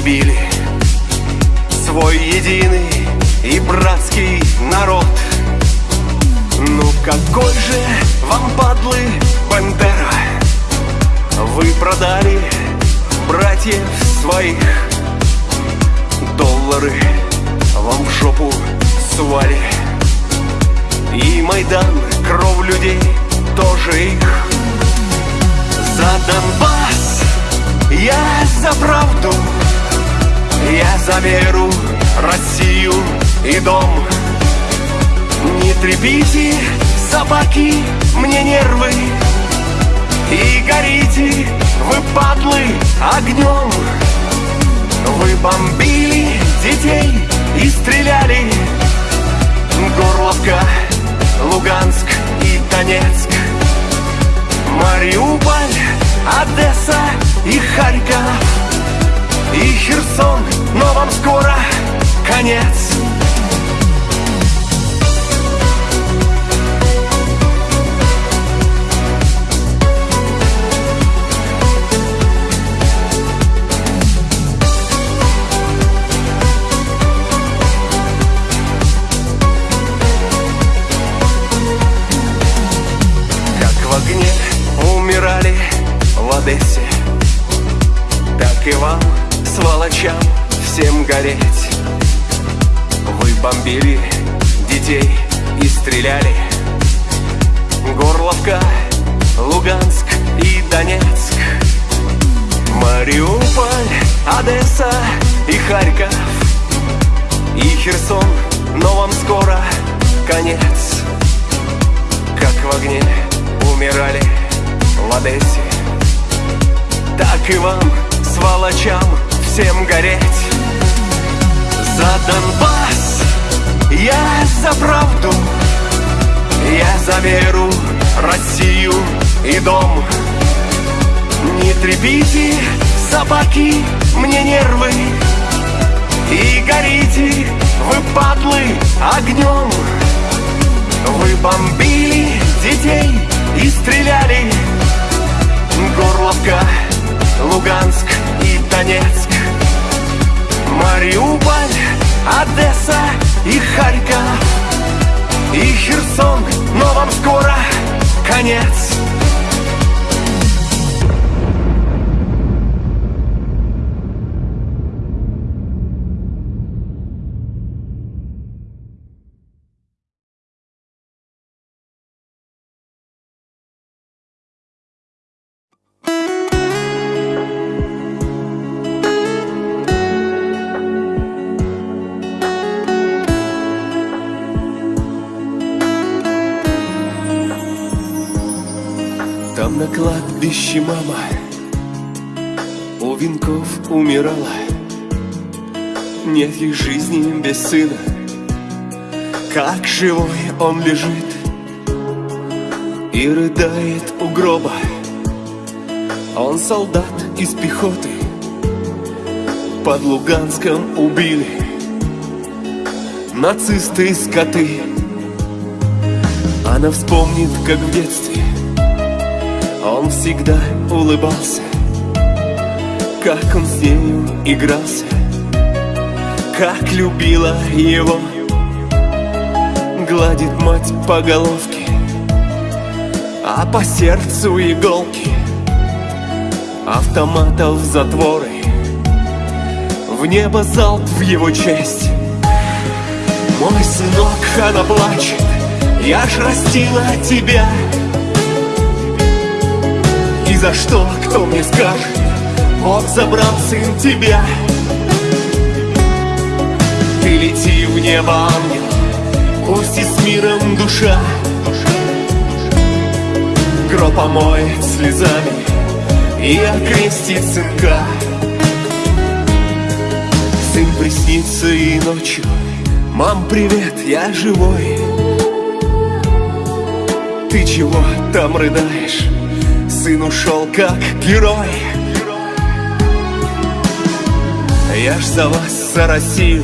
били Свой единый и братский народ. Ну какой же вам, падлы, Бандера Вы продали братьев своих. Доллары вам в жопу сували И Майдан, кровь людей, тоже их. За Донбасс я за правду Я за веру, Россию и дом. Не трепите, собаки, мне нервы. И горите, вы падлы, огнем. Вы бомбили детей и стреляли. Горловка, Луганск и Донецк. Мариуполь, Одесса и Харьков И Херсон, но вам скоро конец. Огне умирали в Одессе Так и вам, сволочам, всем гореть. Вы бомбили детей и стреляли. Горловка, Луганск и Донецк. Мариуполь, Одесса и Харьков. И Херсон, но вам скоро конец. Как в огне умирали в Одессе Так и вам, сволочам, всем гореть. За Донбасс я за правду Я за веру, Россию и дом. Не трепите, собаки, мне нервы И горите, вы падлы, огнем. Вы бомбили детей и стреляли. Горловка, Луганск и Донецк Мариуполь, Одесса и Харьков. И Херсон, но вам скоро конец кладбище мама. У венков умирала. Нет ей жизни без сына. Как живой он лежит И рыдает у гроба. Он солдат из пехоты. Под Луганском убили. Нацисты скоты. Она вспомнит, как в детстве Он всегда улыбался Как он с нею игрался Как любила его. Гладит мать по головке А по сердцу иголки Автоматов затворы. В небо залп в его честь. Мой сынок, она плачет Я ж растила тебя И за что, кто мне скажет? Бог забрал сын тебя. Ты лети в небо, ангел Пусть и с миром душа. Гроб омоет слезами И окрестит сынка. Сын приснится и ночью. Мам, привет, я живой. Ты чего там рыдаешь? Сын ушел как герой. Я ж за вас, за Россию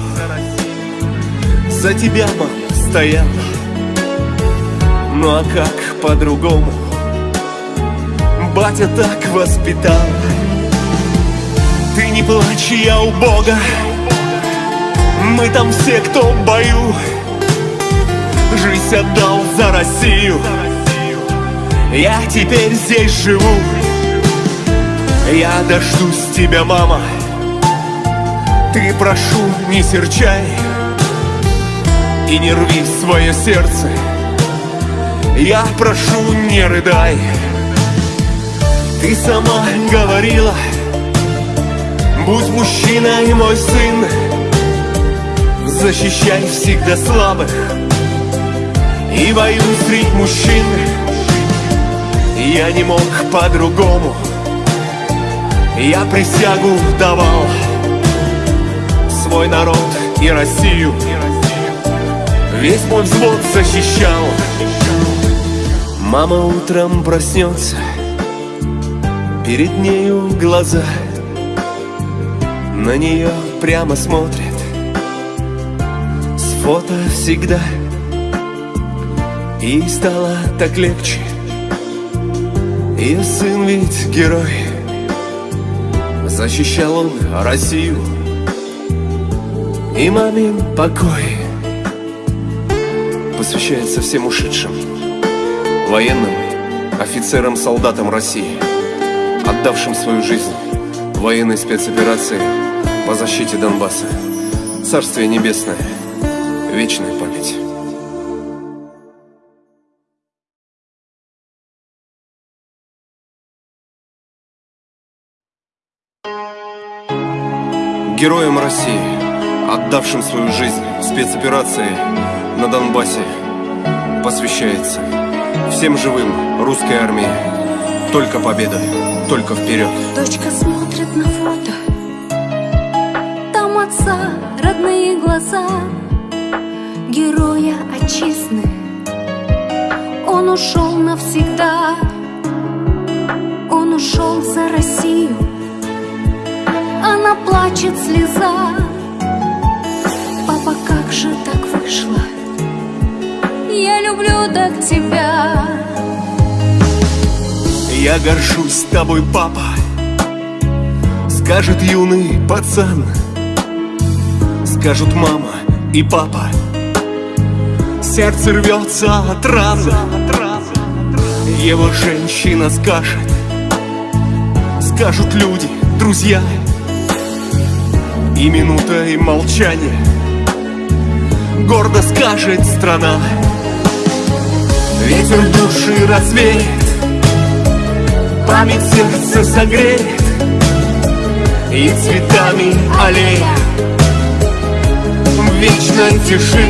За тебя, мам, стоял. Ну а как по-другому? Батя так воспитал. Ты не плачь, я у Бога. Мы там все, кто в бою. Жизнь отдал за Россию Я теперь здесь живу. Я дождусь тебя, мама. Ты прошу, не серчай и не рви свое сердце. Я прошу, не рыдай. Ты сама говорила Будь мужчиной, мой сын. Защищай всегда слабых И воюй среди мужчин Я не мог по-другому. Я присягу давал Свой народ и Россию. Весь мой взвод защищал. Мама утром проснется Перед нею глаза На нее прямо смотрят. С фото всегда И стало так легче Ее сын ведь герой. Защищал он Россию И мамин покой. Посвящается всем ушедшим Военным, офицерам, солдатам России Отдавшим свою жизнь военной спецоперации по защите Донбасса. Царствие Небесное, вечная память Героям России, отдавшим свою жизнь в спецоперации на Донбассе посвящается всем живым русской армии. Только победа, только вперед. Дочка смотрит на фото, там отца родные глаза, героя отчизны. Он ушел навсегда, он ушел за Россию. Она плачет слеза, папа, как же так вышло? Я люблю так тебя. Я горжусь тобой, папа. Скажет юный пацан. Скажут мама и папа. Сердце рвется от раны Его женщина скажет. Скажут люди, друзья И минута и молчание. Гордо скажет страна. Ветер души развеет Память сердца согреет И цветами аллея В вечной тиши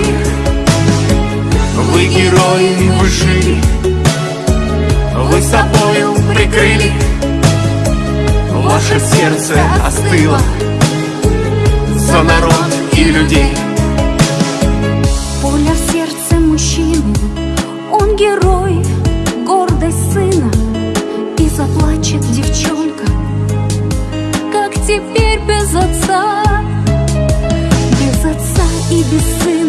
Вы герои, вы жили Вы собою прикрыли. Ваше сердце остыло За народ и людей. Пуля в сердце мужчины Он герой, гордость сына. И заплачет девчонка Как теперь без отца. Без отца и без сына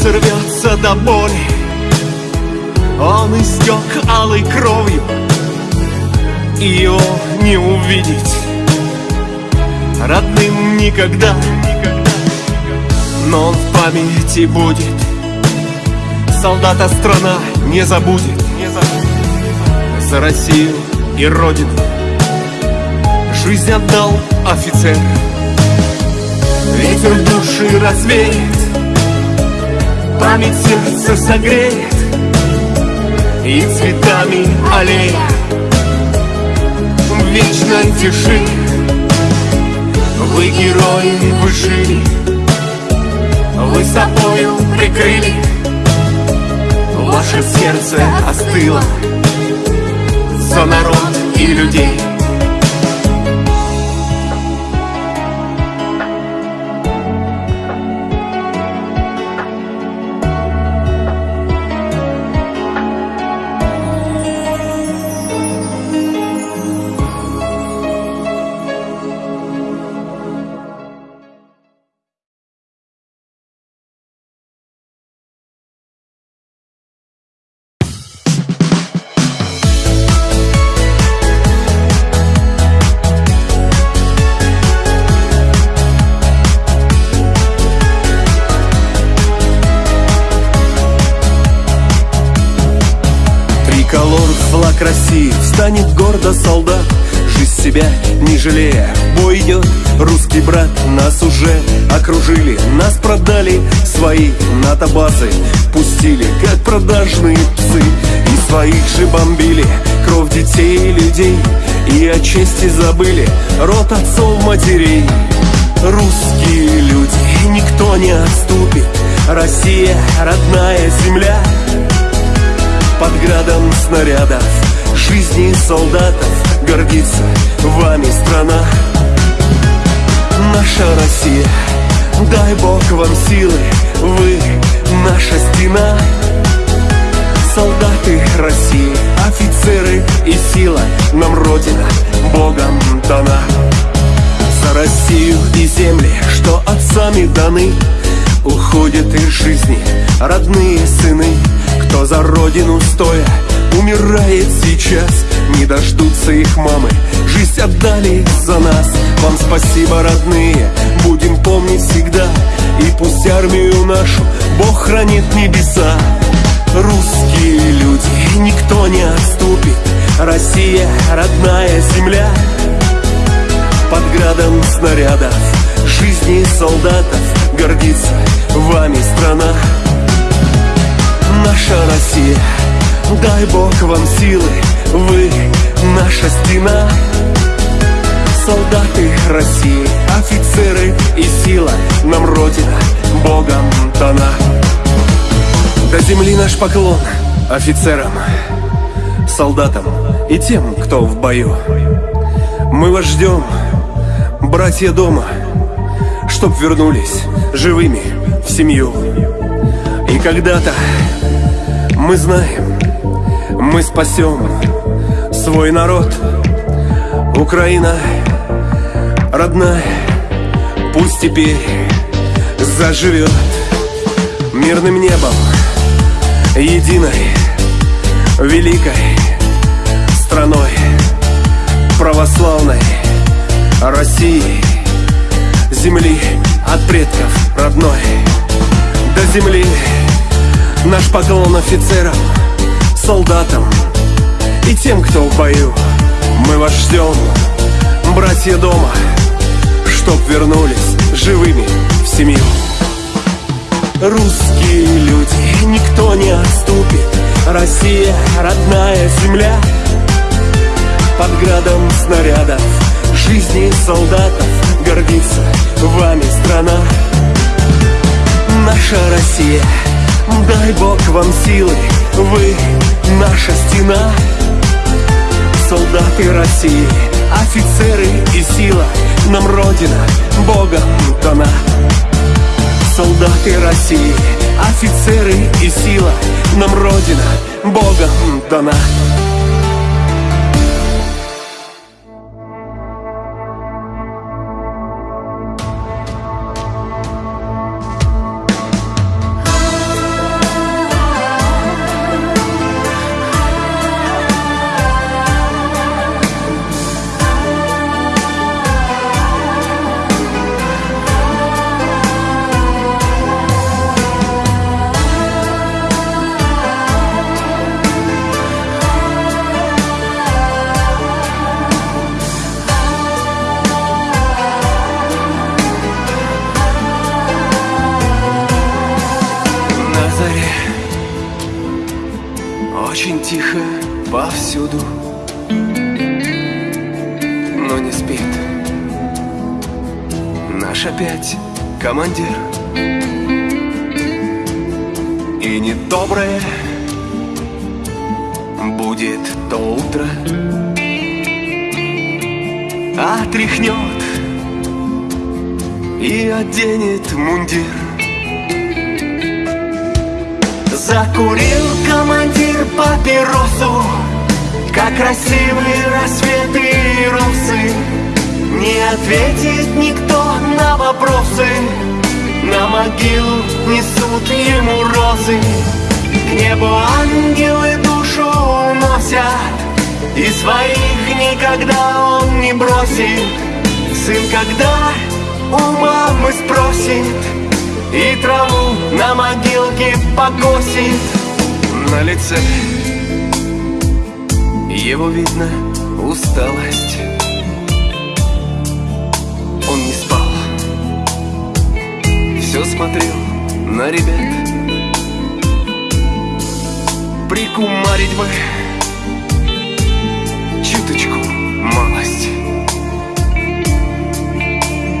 сердце рвется до боли. Он истек алой кровью И его не увидеть. Родным никогда Но он в памяти будет. Солдата страна не забудет. За Россию и Родину Жизнь отдал офицер. Ветер души развеет Память сердца согреет И цветами аллея В вечной тиши Вы герои, вы жили Вы собою прикрыли. Ваше сердце остыло За народ и людей продали свои НАТО-базы. Пустили, как продажные псы. И своих же бомбили, кровь детей и людей. И о чести забыли, род отцов матерей. Русские люди, никто не отступит. Россия, родная земля. Под градом снарядов. Жизни солдатов гордится вами страна. Наша Россия, дай Бог вам силы Вы наша стена. Солдаты России, офицеры и сила Нам Родина Богом дана. За Россию и земли, что отцами даны Уходят из жизни родные сыны. Кто за родину стоя умирает сейчас. Не дождутся их мамы, жизнь отдали за нас. Вам спасибо, родные, будем помнить всегда. И пусть армию нашу Бог хранит небеса Русские люди, никто не отступит. Россия, родная земля. Под градом снарядов Жизни солдатов гордится вами страна. Наша Россия, дай Бог вам силы Вы наша стена. Солдаты России, офицеры и сила Нам Родина Богом дана. До земли наш поклон офицерам Солдатам и тем, кто в бою. Мы вас ждем, братья дома Чтоб вернулись живыми в семью. И когда-то мы знаем, мы спасем свой народ. Украина родная, пусть теперь заживет Мирным небом, единой, великой страной Православной России Земли от предков родной. До земли наш поклон офицерам, солдатам и тем, кто в бою. Мы вас ждем, братья дома, чтоб вернулись живыми в семью. Русские люди, никто не отступит. Россия, родная земля. Под градом снарядов Жизни солдатов гордится вами страна. Наша Россия, дай Бог вам силы Вы наша стена. Солдаты России, офицеры и сила Нам Родина Богом дана. Солдаты России, офицеры и сила Нам Родина Богом дана розы К небу ангелы душу уносят И своих никогда он не бросит. Сын, когда у мамы спросит и траву на могилке покосит. На лице его видно усталость. Он не спал Все смотрел на ребят Прикумарить бы Чуточку малость.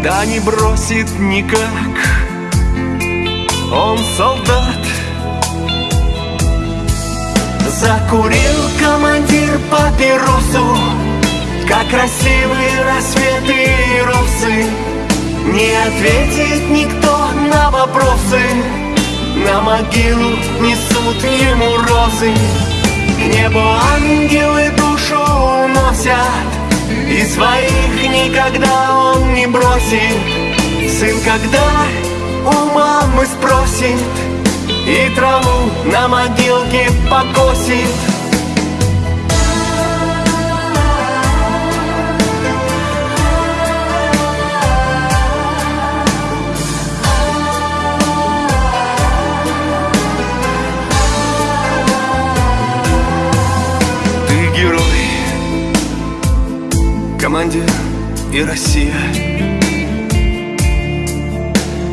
Да не бросит никак он солдат. Закурил командир папиросу Как красивые рассветы и росы Не ответит никто на вопросы На могилу несут ему розы. К небу ангелы душу уносят И своих никогда он не бросит. Сын, когда у мамы спросит И траву на могилке покосит командир и Россия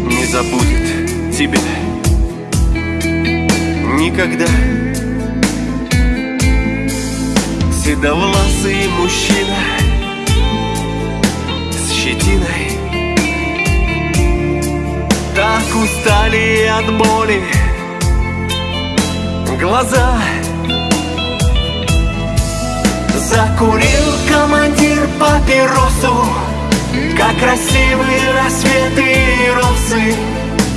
не забудет тебя никогда. Седовласый мужчина с щетиной Так устали от боли глаза Закурил командир папиросу. Как красивые рассветы и росы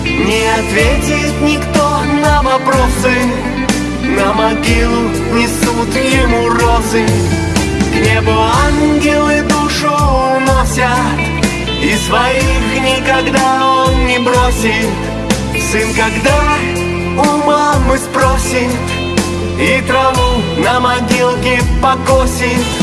Не ответит никто на вопросы. На могилу несут ему розы. К небу ангелы душу уносят. И своих никогда он не бросит. Сын, когда у мамы спросит И траву на могилке покосит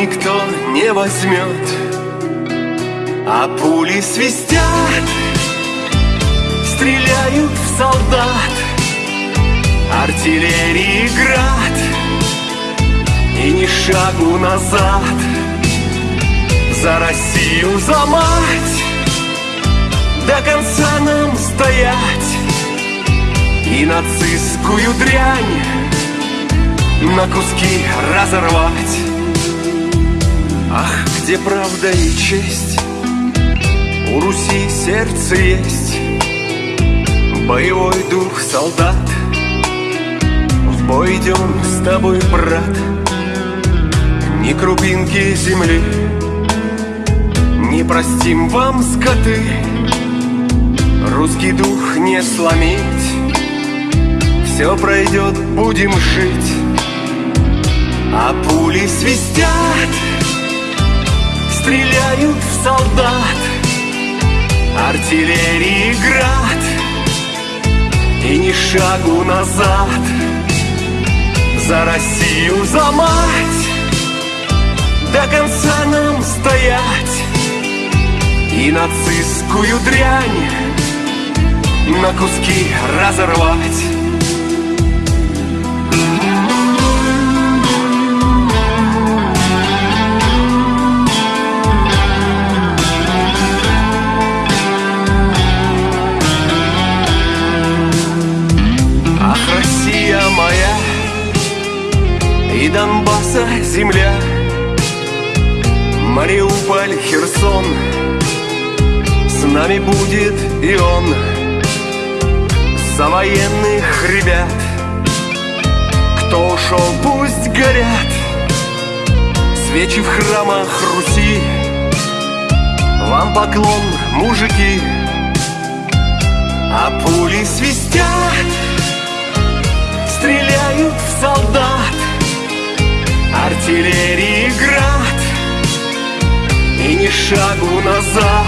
никто не возьмет. А пули свистят стреляют в солдат. Артиллерии град И ни шагу назад. За Россию, за мать До конца нам стоять. И нацистскую дрянь На куски разорвать Ах, где правда и честь? У Руси сердце есть. Боевой дух солдат. Проведем с тобой, брат. Ни крупинки земли. Не простим вам, скоты. Русский дух не сломить. Все пройдет, будем жить. А пули свистят Стреляют в солдат. Артиллерии град. И ни шагу назад. За Россию, за мать. До конца нам стоять. И нацистскую дрянь На куски разорвать Донбасса земля. Мариуполь, Херсон. С нами будет и он. За военных ребят. Кто ушел, пусть горят. Свечи в храмах Руси. Вам поклон, мужики. А пули свистят. Стреляют в солдат Артиллерии град И ни шагу назад.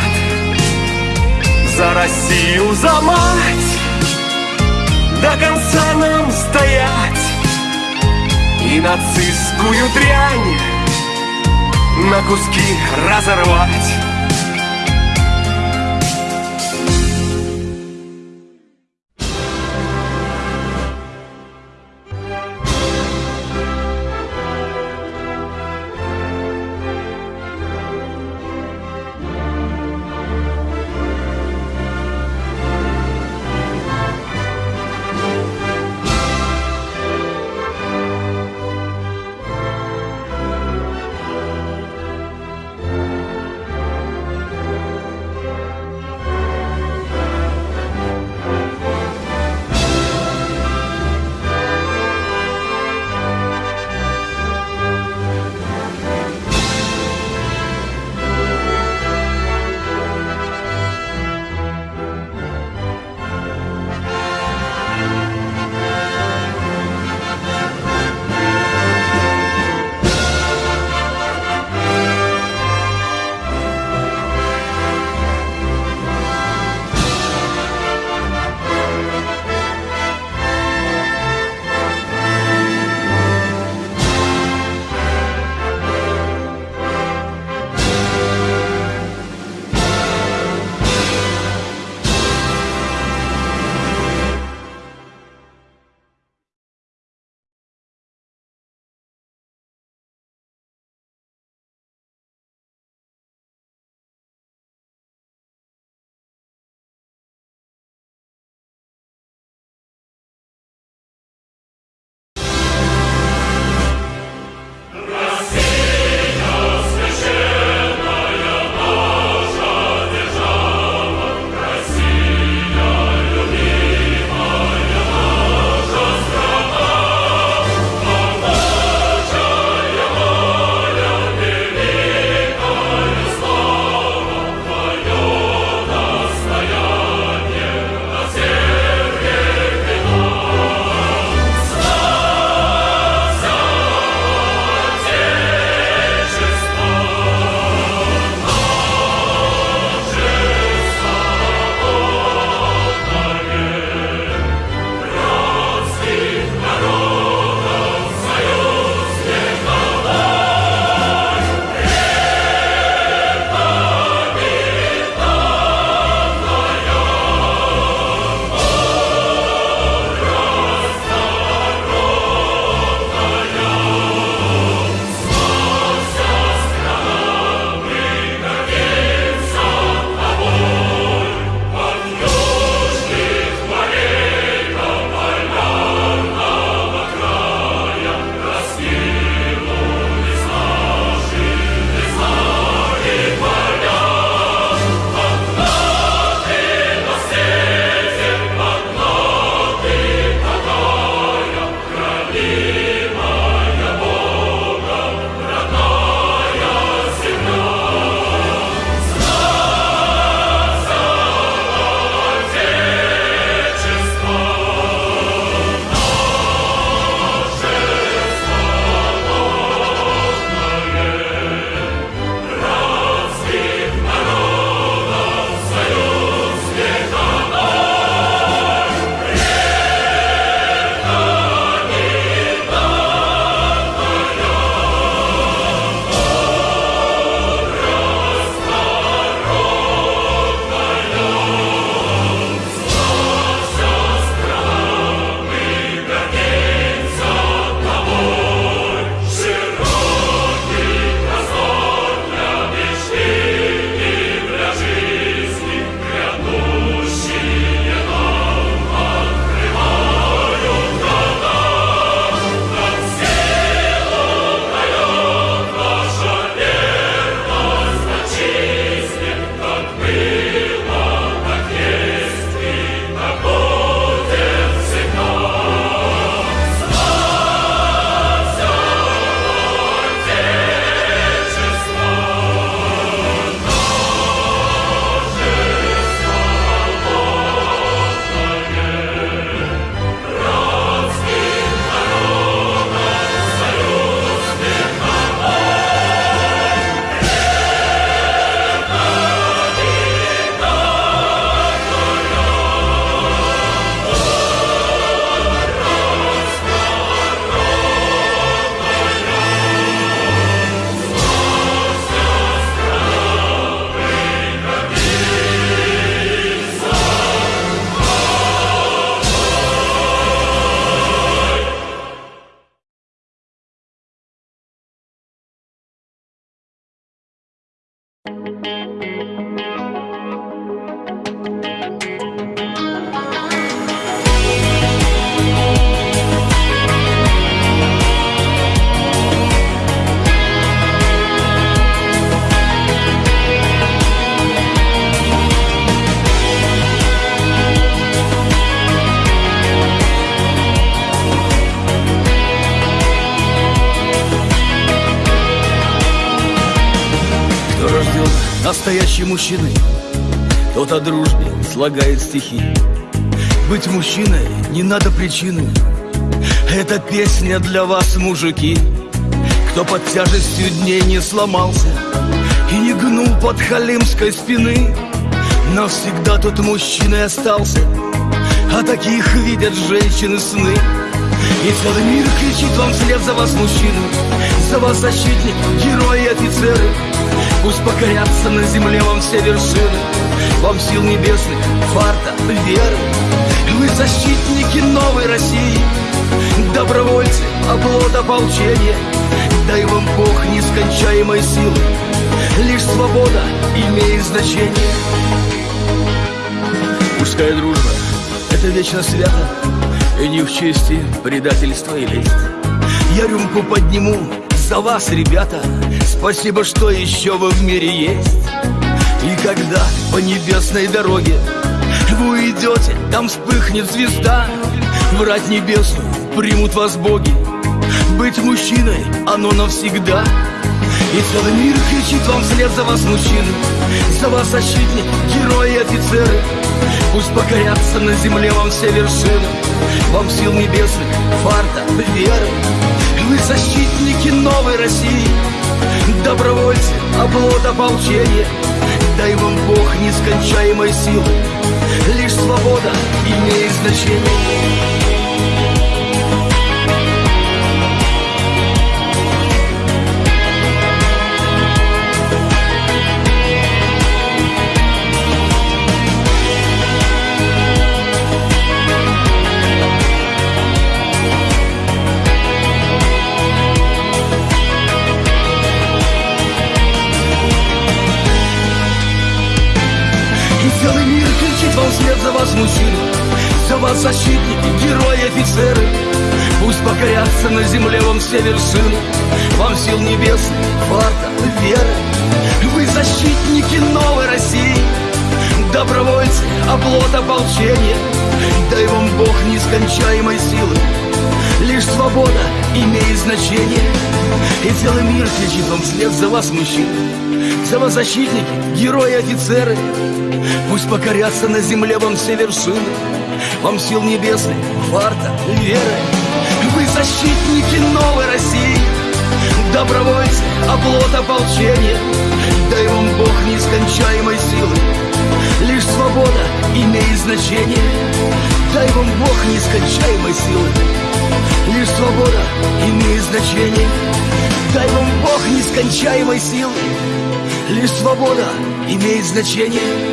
За Россию, за мать До конца нам стоять. И нацистскую дрянь На куски разорвать Мужчина Тот о дружбе слагает стихи. Быть мужчиной не надо причины. Это песня для вас, мужики. Кто под тяжестью дней не сломался И не гнул под халимской спины Навсегда тот мужчиной остался. А таких видят женщины сны. И целый мир кричит вам вслед за вас, мужчины За вас защитник, герои офицеры Пусть покорятся на земле вам все вершины. Вам сил небесных, фарта, веры. Вы защитники новой России. Добровольцы, оплот ополчения. Дай вам Бог нескончаемой силы. Лишь свобода имеет значение. Мужская дружба — это вечно свято И не в чести предательство и лесть Я рюмку подниму за вас, ребята Спасибо, что еще вы в мире есть. И когда по небесной дороге Вы уйдете, там вспыхнет звезда. Врать небесную примут вас боги. Быть мужчиной, оно навсегда. И целый мир кричит вам вслед за вас, мужчины. За вас защитник, герои и офицеры. Пусть покорятся на земле вам все вершины. Вам сил небесных, фарта, веры Вы защитники новой России. Добровольцы, оплот ополчения Дай вам Бог нескончаемой силы. Лишь свобода имеет значение вслед за вас мужчины За вас защитники, герои, офицеры. Пусть покорятся на земле вам все вершины Вам сил небесных, фарта, веры. Вы защитники новой России Добровольцы, оплот ополчения. Дай вам Бог нескончаемой силы Лишь свобода имеет значение. И целый мир кричит вам вслед за вас, мужчины За вас защитники, герои, офицеры Пусть покорятся на земле вам все вершины Вам сил небесных, фарта, веры. Вы защитники новой России Добровольцы, оплот ополчения. Дай вам Бог нескончаемой силы Лишь свобода имеет значение. Дай вам Бог нескончаемой силы Лишь свобода имеет значение. Дай вам Бог нескончаемой силы Лишь свобода имеет значение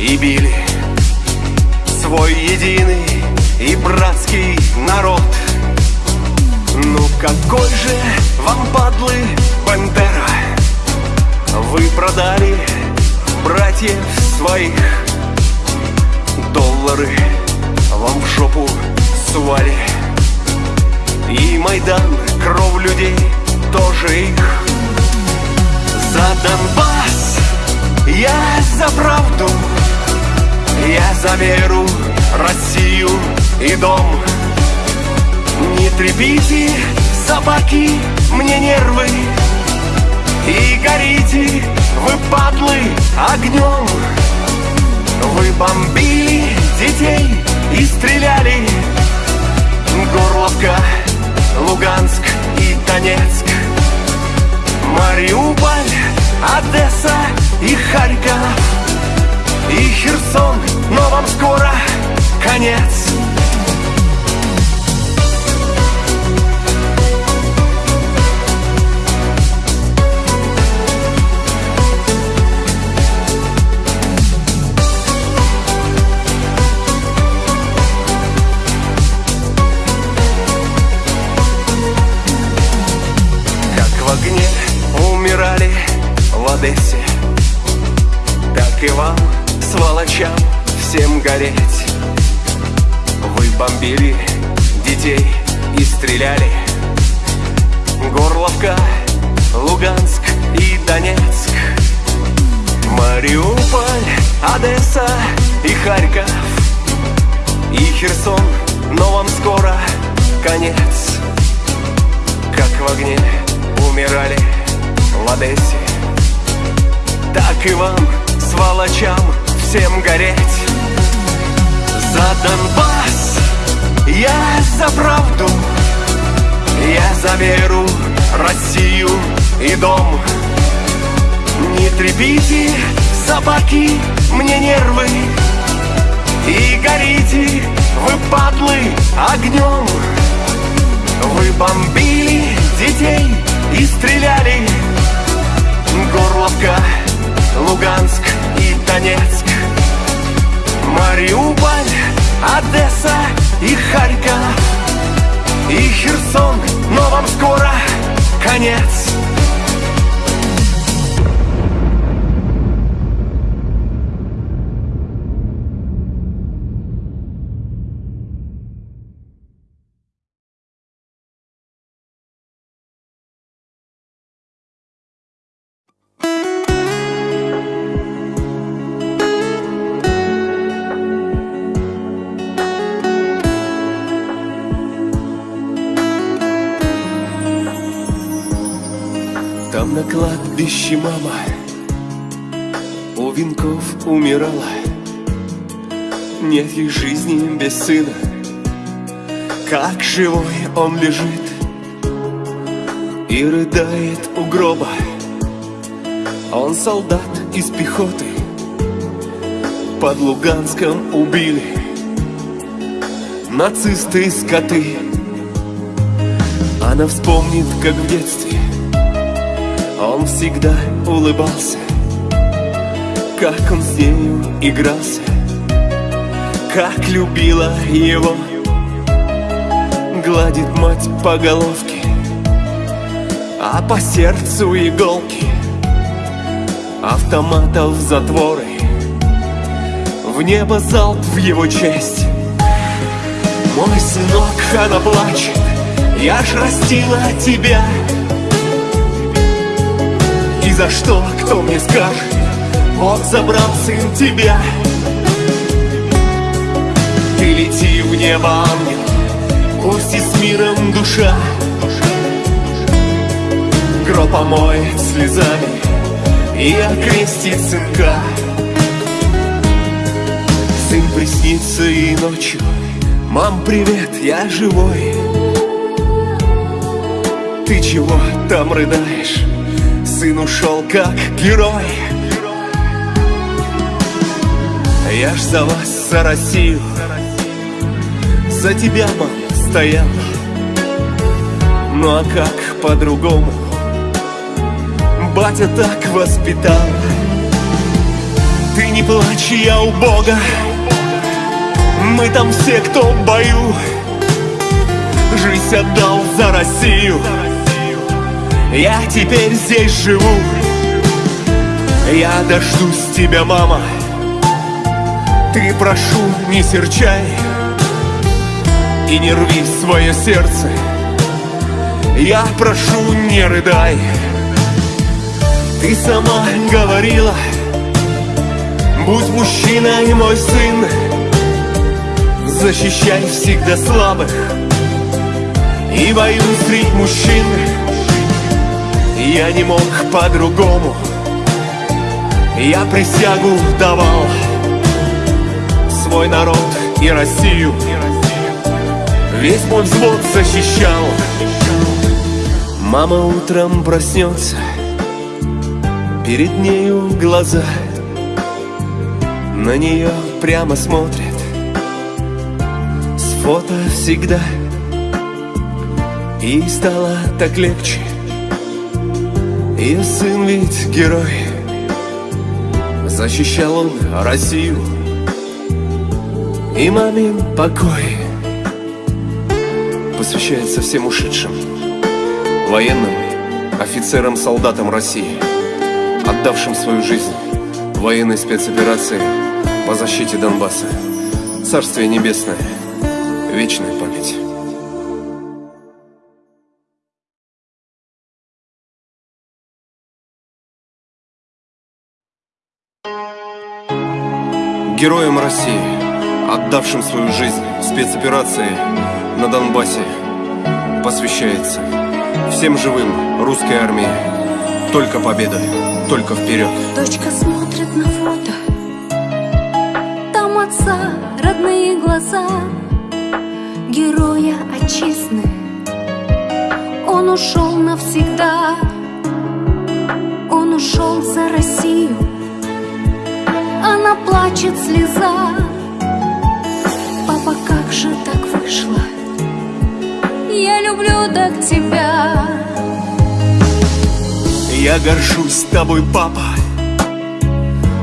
и били. Свой единый и братский народ. Ну какой же вам, падлы, Бандера Вы продали братьев своих. Доллары вам в жопу свали. И Майдан, кровь людей, тоже их. За Донбасс я за правду я за веру, Россию и дом. Не трепите, собаки, мне нервы. И горите, вы падлы, огнем. Вы бомбили детей и стреляли. Горловка, Луганск и Донецк. Мариуполь, Одесса и Харьков И Херсон, но вам скоро конец. Огне умирали в Одессе Так и вам, сволочам, всем гореть. Вы бомбили детей и стреляли. Горловка, Луганск и Донецк. Мариуполь, Одесса и Харьков. И Херсон, но вам скоро конец. Как в огне умирали в Одессе Так и вам, сволочам, всем гореть. За Донбасс я за правду Я за веру, Россию и дом. Не трепите, собаки, мне нервы И горите, вы падлы, огнем. Вы бомбили детей и стреляли. Горловка, Луганск и Донецк Мариуполь, Одесса и Харьков. И Херсон, но вам скоро конец кладбище мама У венков умирала? Нет ей жизни без сына. Как живой он лежит И рыдает у гроба. Он солдат из пехоты. Под Луганском убили Нацисты скоты. Она вспомнит, как в детстве он всегда улыбался, как он с нею игрался, как любила его. Гладит мать по головке, а по сердцу иголки. Автоматов затворы, в небо залп в его честь. Мой сынок, она плачет, я ж растила тебя. За что, кто мне скажет, Бог забрал сын тебя. Ты лети в небо, ангел, Пусть и с миром душа. Гроб омоет слезами И окрестит сынка. Сын приснится и ночью. Мам, привет, я живой. Ты чего там рыдаешь? Сын ушел как герой. Я ж за вас, за Россию За тебя, мам, стоял. Ну а как по-другому? Батя так воспитал. Ты не плачь, я у Бога. Мы там все, кто в бою. Жизнь отдал за Россию Я теперь здесь живу. Я дождусь тебя, мама. Ты, прошу, не серчай И не рви свое сердце. Я прошу, не рыдай. Ты сама говорила Будь мужчиной, мой сын. Защищай всегда слабых И воюй среди мужчин Я не мог по-другому. Я присягу давал Свой народ и Россию. Весь мой взвод защищал. Мама утром проснется Перед нею глаза На нее прямо смотрят. С фото всегда И стало так легче Ее сын ведь герой Защищал он Россию И мамин покой Посвящается всем ушедшим Военным, офицерам, солдатам России Отдавшим свою жизнь военной спецоперации по защите Донбасса. Царствие Небесное, вечная память. Героям России, отдавшим свою жизнь спецоперации на Донбассе, посвящается всем живым русской армии. Только победа, только вперед. Дочка смотрит на фото. Там отца родные глаза. Героя отчизны. Он ушел навсегда. Он ушел за Россию Она плачет слеза Папа, как же так вышло? Я люблю так тебя. Я горжусь тобой, папа.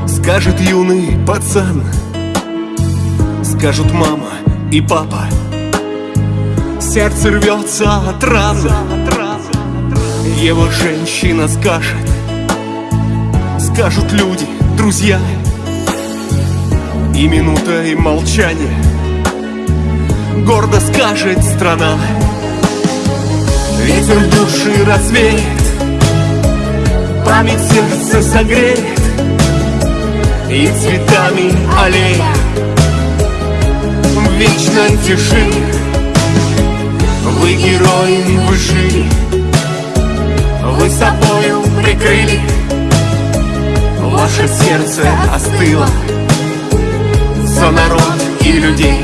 Скажет юный пацан. Скажут мама и папа. Сердце рвется от раны Его женщина скажет. Скажут люди, друзья И минутой молчания Гордо скажет страна. Ветер души развеет Память сердце согреет И цветами аллея В вечной тишине. Вы герои, вы жили Вы собою прикрыли. Ваше сердце остыло За народ и людей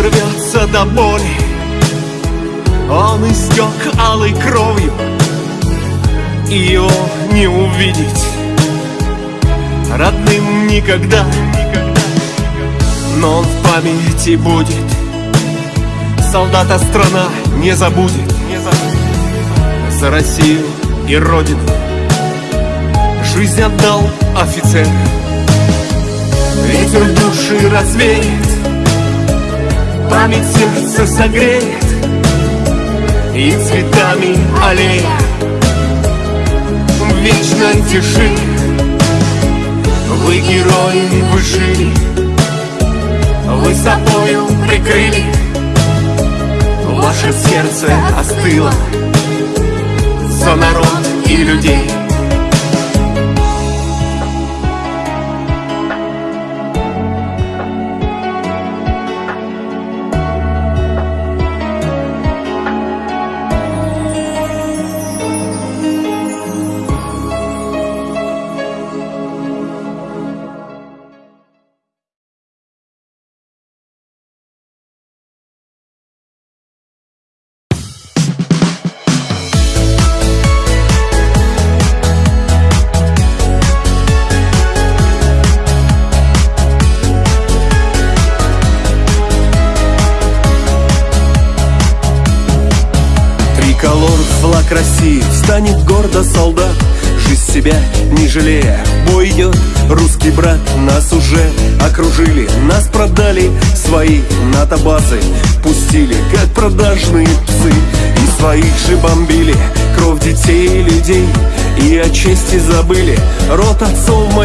Сердце рвется до боли. Он истек алой кровью И его не увидеть. Родным никогда Но он в памяти будет. Солдата страна не забудет. За Россию и Родину. Жизнь отдал офицер. Ветер души развеет Память сердце согреет И цветами аллея В вечной тишине Вы герои, вы жили Вы собою прикрыли. Ваше сердце остыло За народ и людей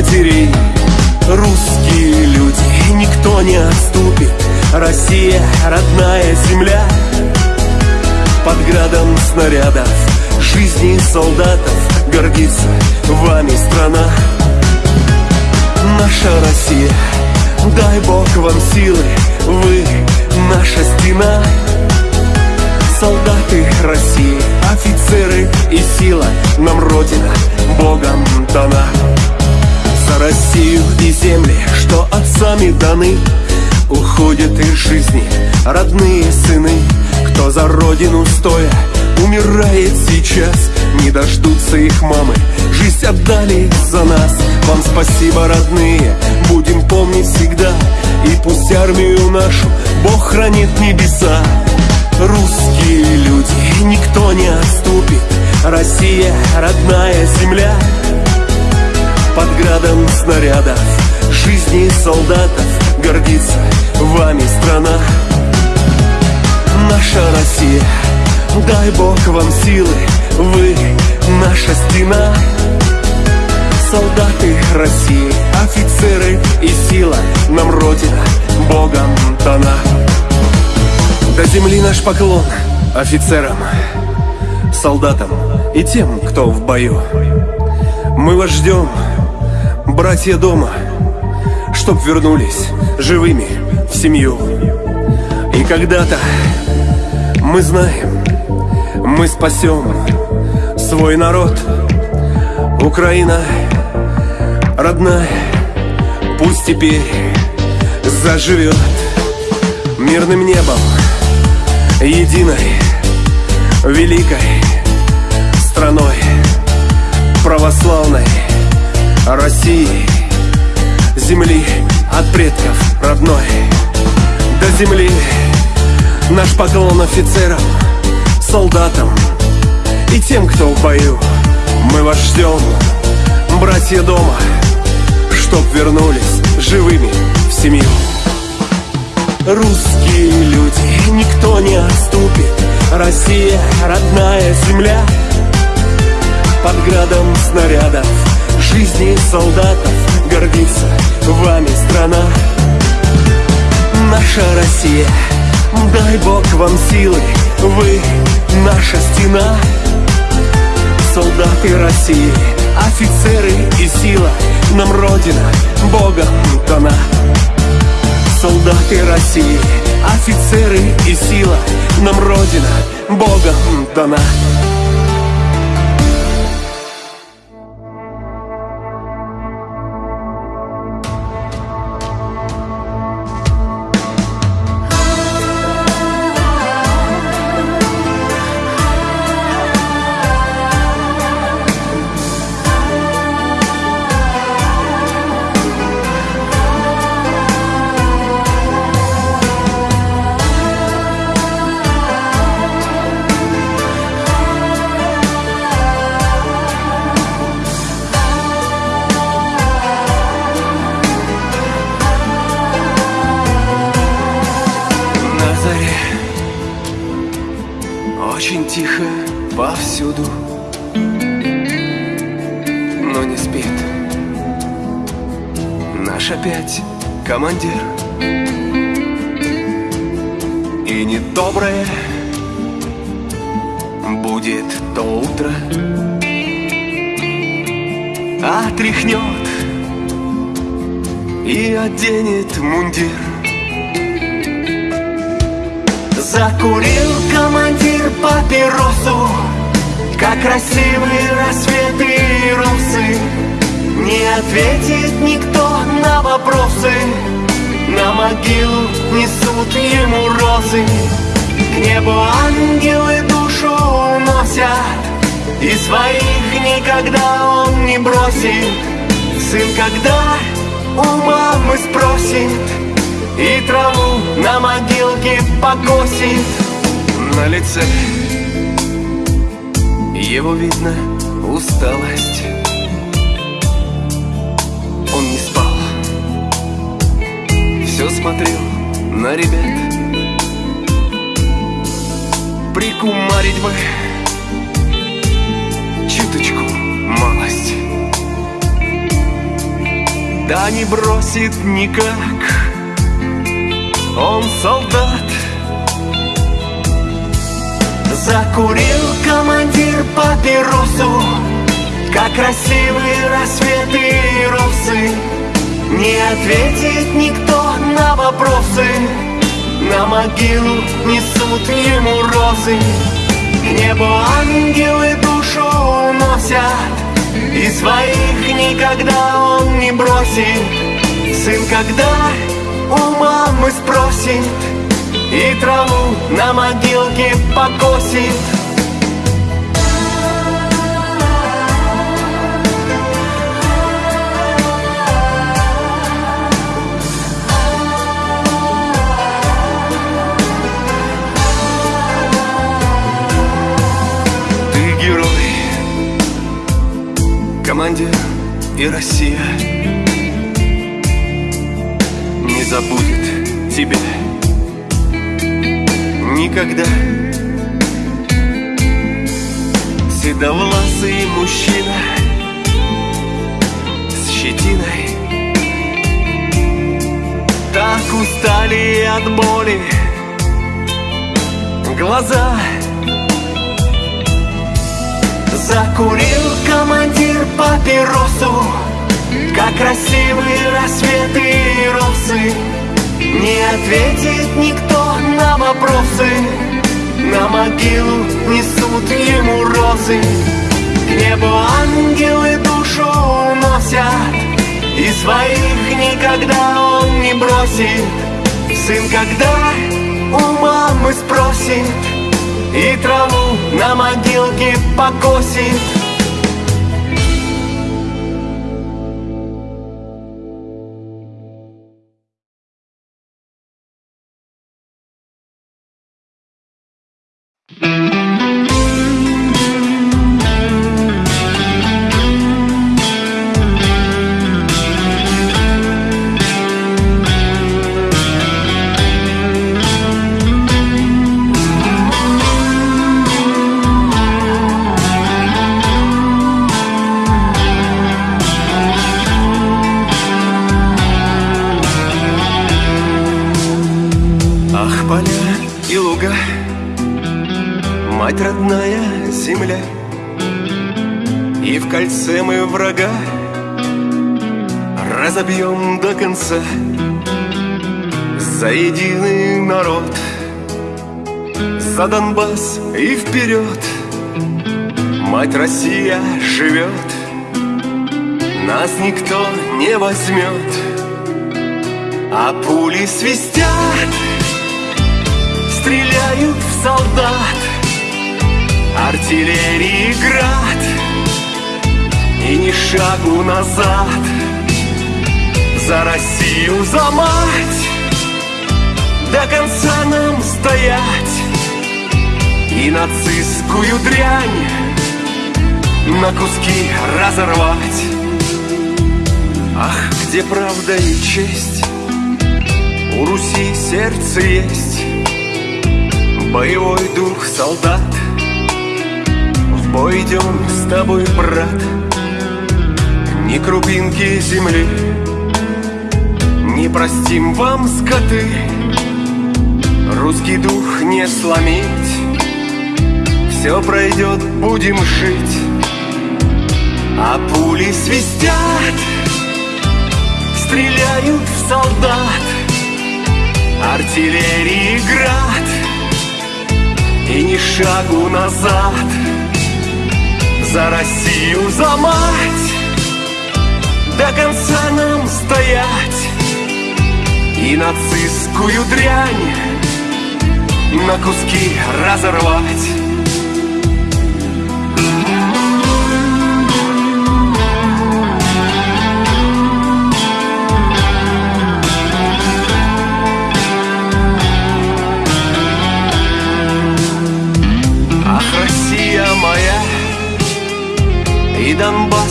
отцов за родину стоя. Умирает сейчас Не дождутся их мамы, жизнь отдали за нас Вам спасибо, родные, будем помнить всегда И пусть армию нашу Бог хранит небеса Русские люди, никто не отступит. Россия, родная земля. Под градом снарядов Жизни солдатов гордится вами страна Наша Россия, дай Бог вам силы Вы наша стена. Солдаты России, офицеры и сила Нам Родина Богом дана. До земли наш поклон офицерам Солдатам и тем, кто в бою. Мы вас ждем, братья дома Чтоб вернулись живыми в семью. И когда-то мы знаем, мы спасем свой народ. Украина родная, пусть теперь заживет Мирным небом, единой, великой страной Православной России Земли от предков родной. До земли наш поклон офицерам, солдатам И тем, кто в бою. Мы вас ждем, братья дома Чтоб вернулись живыми в семью. Русские люди, никто не отступит. Россия, родная земля. Под градом снарядов Жизни солдатов гордится вами страна. Наша Россия, дай Бог вам силы Вы наша стена. Солдаты России, офицеры и сила Нам Родина Богом дана Солдаты России, офицеры и сила Нам Родина Богом дана красивые рассветы и росы Не ответит никто на вопросы. На могилу несут ему розы. К небу ангелы душу уносят. И своих никогда он не бросит. Сын, когда у мамы спросит и траву на могилке покосит. На лице Его видно усталость. Он не спал. Все смотрел на ребят. Прикумарить бы Чуточку малость. Да не бросит никак. Он солдат Закурил командир папиросу Как красивые рассветы и росы Не ответит никто на вопросы. На могилу несут ему розы. К небу ангелы душу уносят. И своих никогда он не бросит. Сын, когда у мамы спросит и траву на могилке покосит. Ты герой, командир и Россия. Не забудет тебя никогда. Седовласый мужчина с щетиной. Так устали от боли глаза. Закурил командир папиросу Как красивые рассветы и росы Не ответит никто на вопросы. На могилу несут ему розы. К небу ангелы душу уносят. И своих никогда он не бросит. Сын, когда у мамы спросит И траву на могилке покосит возьмет А пули свистят стреляют в солдат Артиллерии град И ни шагу назад За Россию, за мать До конца нам стоять. И нацистскую дрянь На куски разорвать Ах, где правда и честь? У Руси сердце есть. Боевой дух солдат. В бой идем с тобой, брат. Ни крупинки земли. Не простим вам, скоты. Русский дух не сломить. Все пройдет, будем жить. А пули свистят Стреляют в солдат. Артиллерии град. И ни шагу назад. За Россию, за мать. До конца нам стоять. И нацистскую дрянь На куски разорвать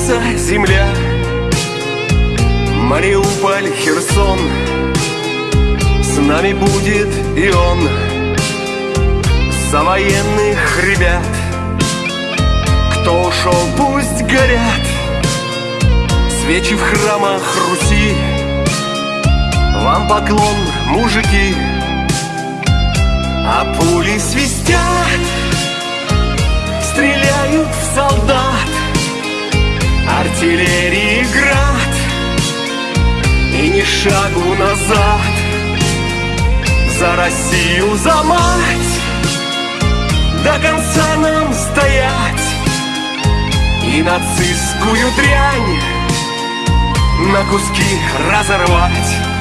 наша земля Мариуполь, Херсон. С нами будет и он. За военных ребят. Кто ушел, пусть горят. Свечи в храмах Руси. Вам поклон, мужики. А пули свистят. Стреляют в солдат Артиллерии град И ни шагу назад. За Россию, за мать До конца нам стоять. И нацистскую дрянь На куски разорвать